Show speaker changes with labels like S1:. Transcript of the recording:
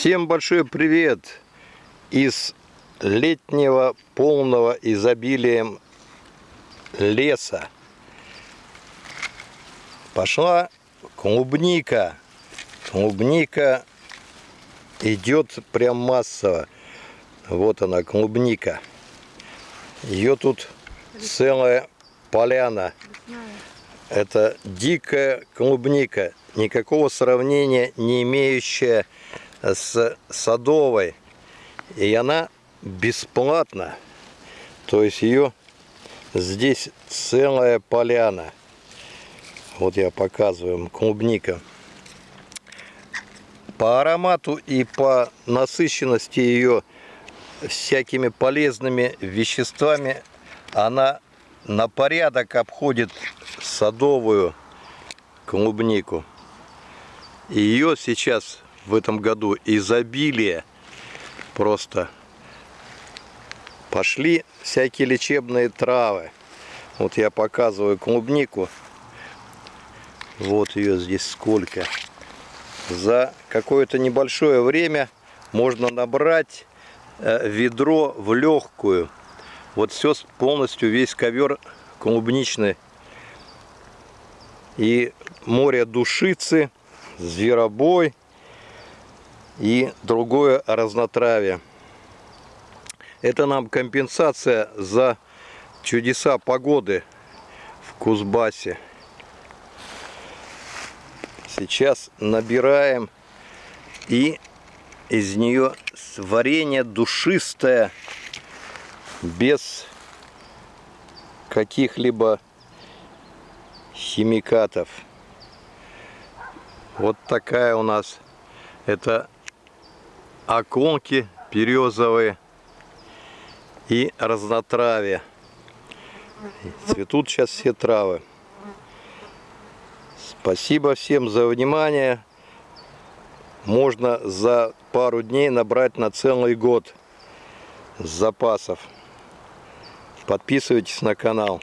S1: Всем большой привет из летнего полного изобилием леса. Пошла клубника. Клубника идет прям массово. Вот она, клубника. Ее тут целая поляна. Это дикая клубника, никакого сравнения не имеющая с садовой. И она бесплатна. То есть ее здесь целая поляна. Вот я показываю, клубника. По аромату и по насыщенности ее всякими полезными веществами она на порядок обходит садовую клубнику. Ее сейчас в этом году изобилие просто. Пошли всякие лечебные травы. Вот я показываю клубнику. Вот ее здесь сколько. За какое-то небольшое время можно набрать э, ведро в легкую. Вот все полностью, весь ковер клубничный. И море душицы, зверобой и другое разнотравие. Это нам компенсация за чудеса погоды в Кузбассе. Сейчас набираем и из нее варенье душистое, без каких-либо химикатов. Вот такая у нас это оконки березовые и разнотравие. Цветут сейчас все травы. Спасибо всем за внимание. Можно за пару дней набрать на целый год запасов. Подписывайтесь на канал.